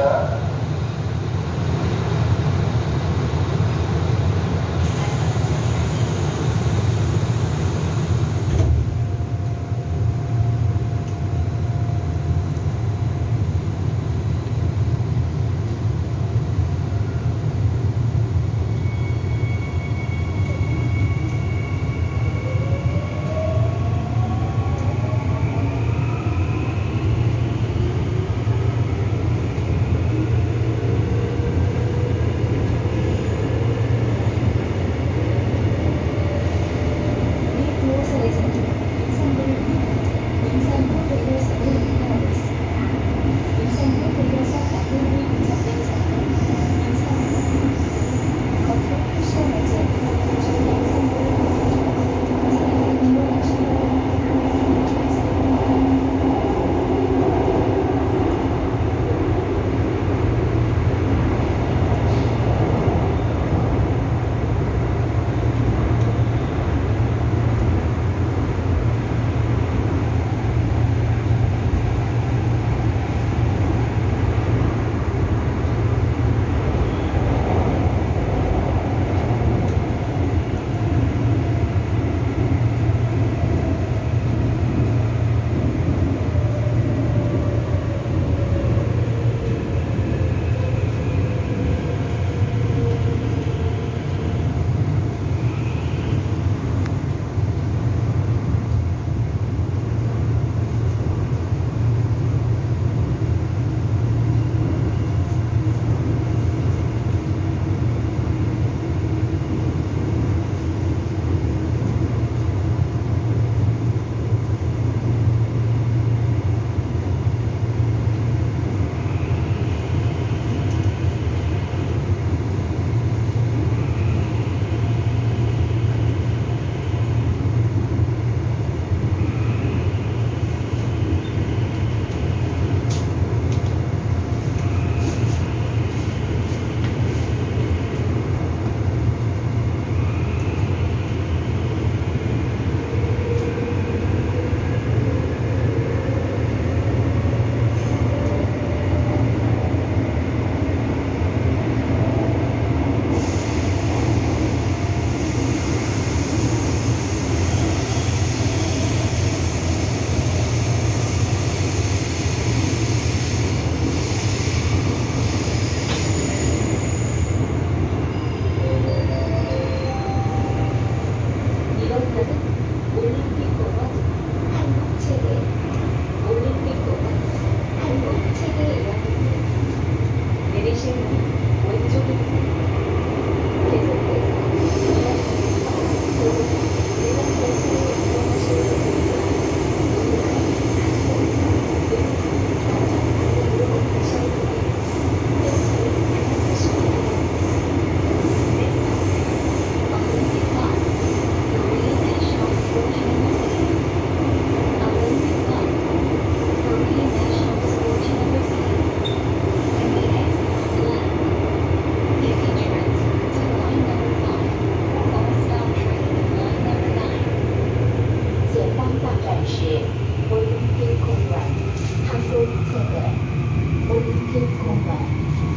the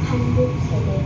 한국 세계.